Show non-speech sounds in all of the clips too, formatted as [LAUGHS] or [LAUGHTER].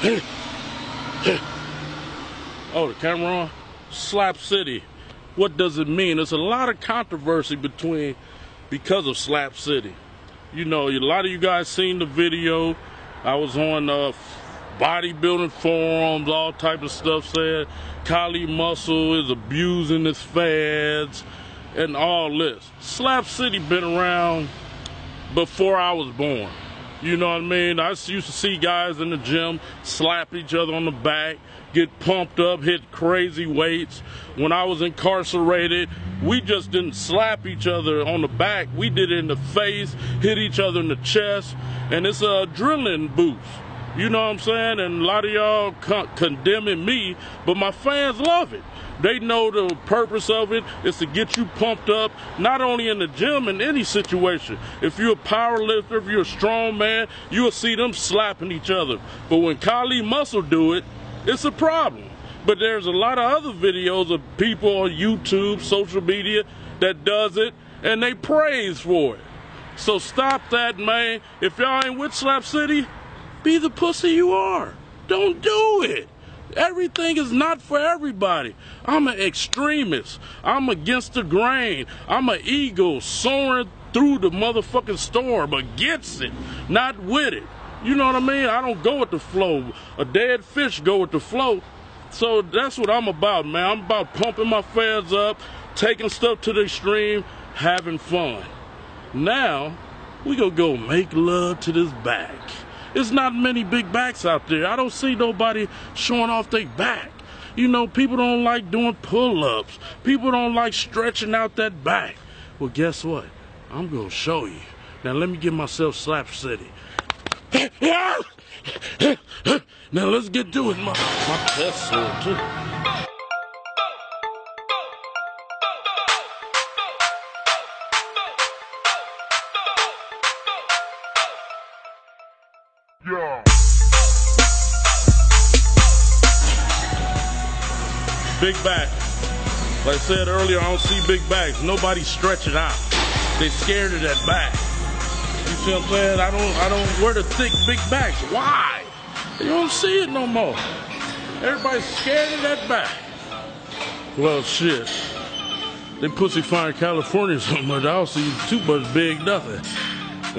[COUGHS] oh, the camera on? Slap City. What does it mean? There's a lot of controversy between because of Slap City. You know, a lot of you guys seen the video. I was on uh, bodybuilding forums, all type of stuff said Kali Muscle is abusing his fads and all this. Slap City been around before I was born. You know what I mean? I used to see guys in the gym slap each other on the back, get pumped up, hit crazy weights. When I was incarcerated, we just didn't slap each other on the back. We did it in the face, hit each other in the chest, and it's a adrenaline boost. You know what I'm saying? And a lot of y'all con- condemning me, but my fans love it. They know the purpose of it is to get you pumped up, not only in the gym, in any situation. If you're a power lifter, if you're a strong man, you'll see them slapping each other. But when Kali Muscle do it, it's a problem. But there's a lot of other videos of people on YouTube, social media that does it, and they praise for it. So stop that, man. If y'all ain't with Slap City, be the pussy you are. Don't do it. Everything is not for everybody. I'm an extremist. I'm against the grain. I'm an eagle soaring through the motherfucking storm against it, not with it. You know what I mean? I don't go with the flow. A dead fish go with the flow. So that's what I'm about, man. I'm about pumping my fans up, taking stuff to the extreme, having fun. Now, we gonna go make love to this back. There's not many big backs out there. I don't see nobody showing off their back. You know, people don't like doing pull ups, people don't like stretching out that back. Well, guess what? I'm going to show you. Now, let me give myself Slap City. [COUGHS] now, let's get to it. My, my too. Big back. Like I said earlier, I don't see big backs. Nobody stretch it out. They scared of that back. You see what I'm saying? I don't I don't wear the thick big backs. Why? You don't see it no more. Everybody's scared of that back. Well shit. They pussy fire California [LAUGHS] so much, I don't see too much big nothing.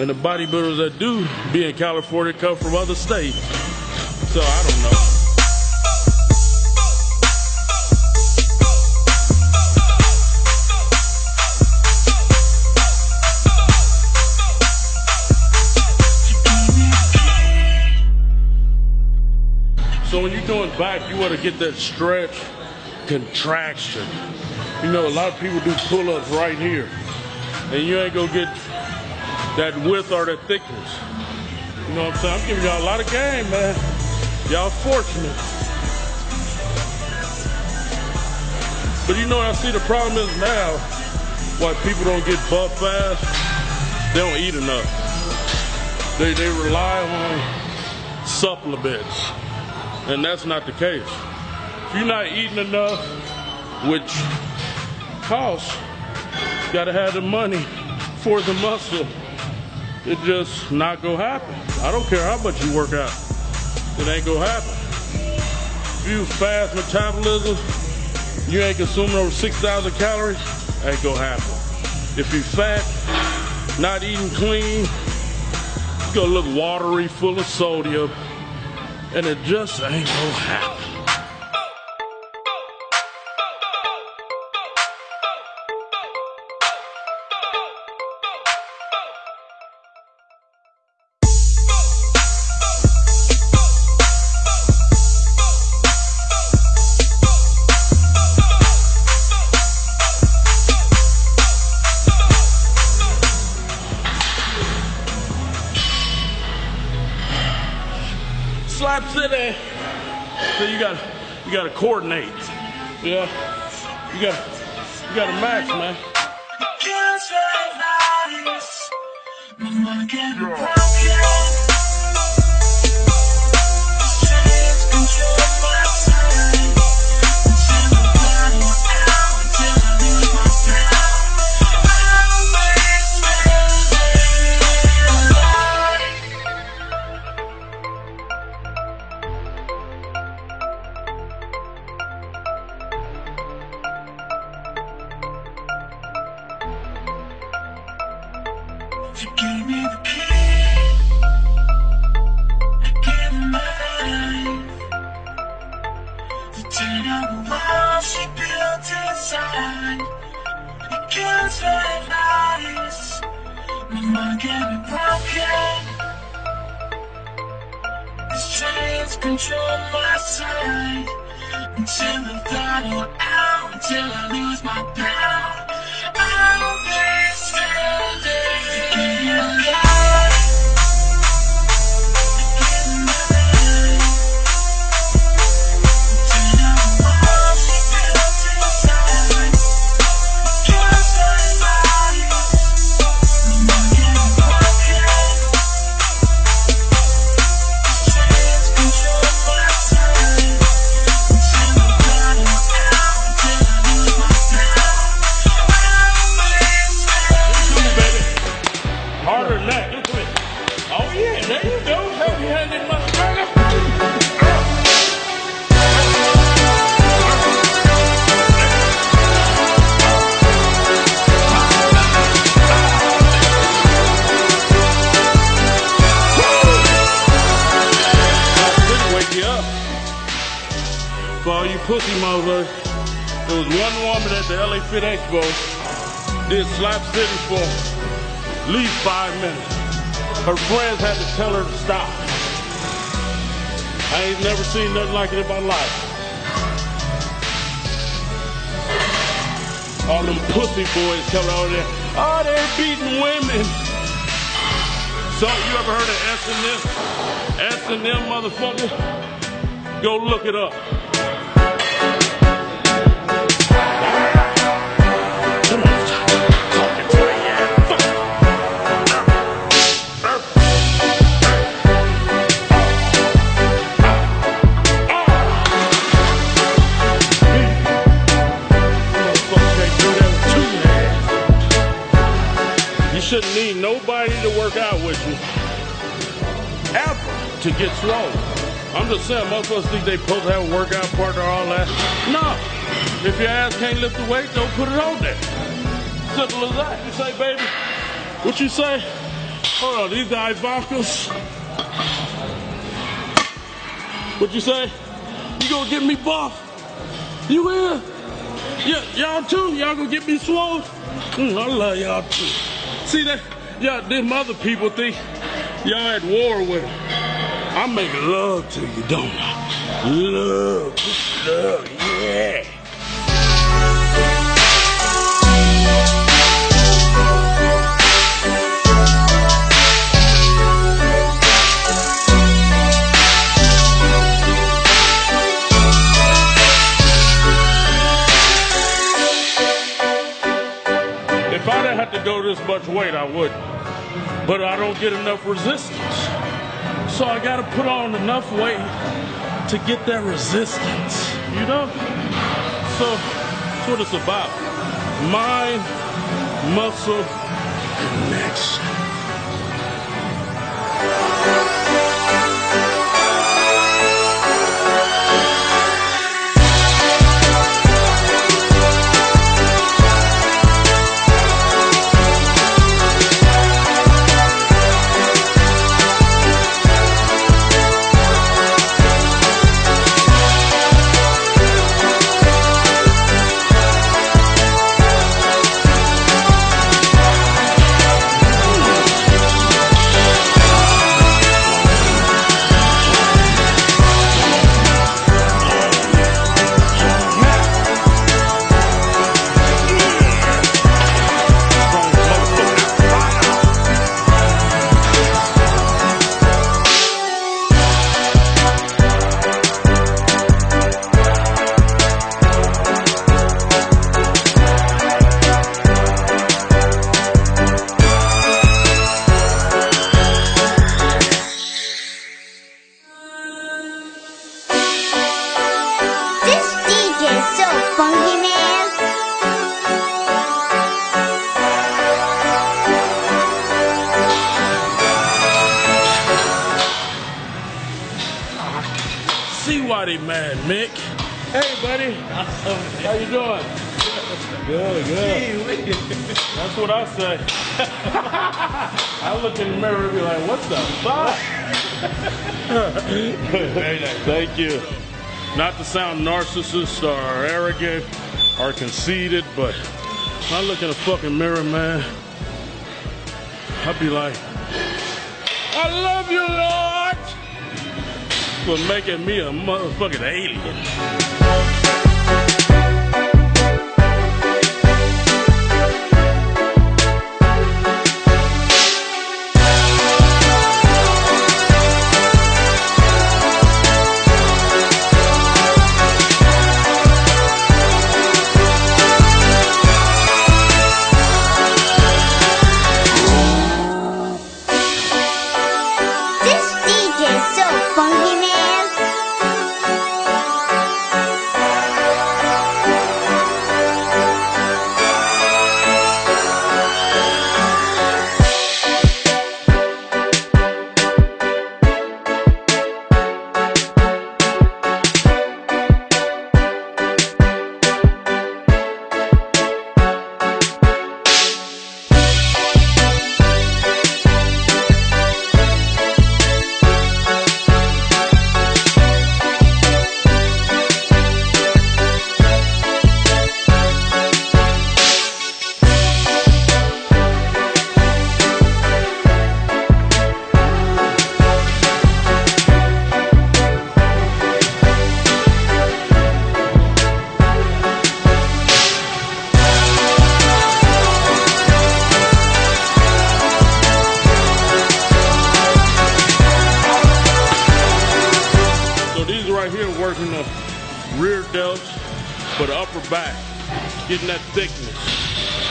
And the bodybuilders that do be in California come from other states. So I don't know. When you're doing back, you want to get that stretch, contraction. You know, a lot of people do pull-ups right here, and you ain't gonna get that width or that thickness. You know what I'm saying? I'm giving y'all a lot of game, man. Y'all fortunate. But you know I see the problem is now, why people don't get buff fast, they don't eat enough. They, they rely on supplements. And that's not the case. If you're not eating enough, which costs, you gotta have the money for the muscle. It just not gonna happen. I don't care how much you work out. It ain't gonna happen. If you fast metabolism, you ain't consuming over 6,000 calories, ain't gonna happen. If you fat, not eating clean, it's gonna look watery, full of sodium, and it just ain't gonna happen. You got to coordinate. Yeah. You gotta you got to match, man. She ten of the key. I gave her my life. To turn out the walls she built inside. It kills very nice. My mind can be broken. These chains control my sight. Until the throttle out, until I lose my power. I'll be standing. Was one woman at the LA Fit Expo did Slap City for at least five minutes. Her friends had to tell her to stop. I ain't never seen nothing like it in my life. All them pussy boys coming over there. Oh, they're beating women. So you ever heard of S&M? S&M motherfucker? Go look it up. Get swole. I'm just saying, motherfuckers think they supposed to have a workout partner, all that. No. If your ass can't lift the weight, don't put it on there. Simple as that. You say, baby, what you say? Hold on, these guys vodkas. What you say? You gonna get me buff? You will? Yeah, y'all too? Y'all gonna get me swole? Mm, I love y'all too. See that? Y'all, them other people think y'all at war with them. I make love to you, don't I? Love, love, yeah. If I didn't have to go this much weight, I would. But I don't get enough resistance. So I gotta put on enough weight to get that resistance. You know? So that's what it's about. Mind, muscle, connection. See why they mad, Mick. Hey, buddy. How you doing? Good, good. That's what I say. [LAUGHS] I look in the mirror and be like, what the fuck? Very [LAUGHS] nice. Thank you. Not to sound narcissist or arrogant or conceited, but I look in the fucking mirror, man, I'd be like, I love you, for making me a motherfucking alien. Getting that thickness.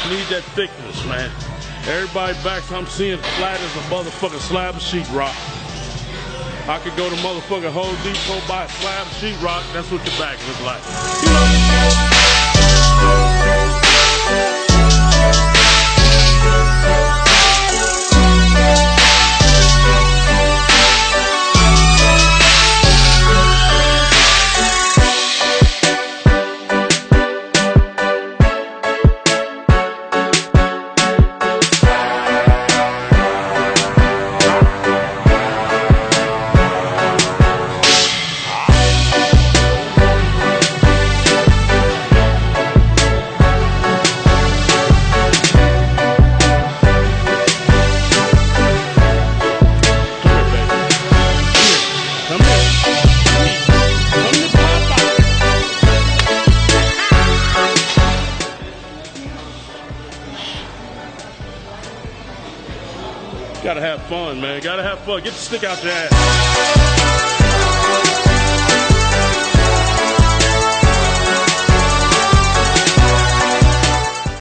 Need that thickness, man. Everybody backs I'm seeing flat as a motherfucking slab of sheetrock. I could go to motherfucking Home Depot buy a slab of sheetrock. That's what your back looks like. You know? Have fun, man. Gotta have fun. Get the stick out your ass.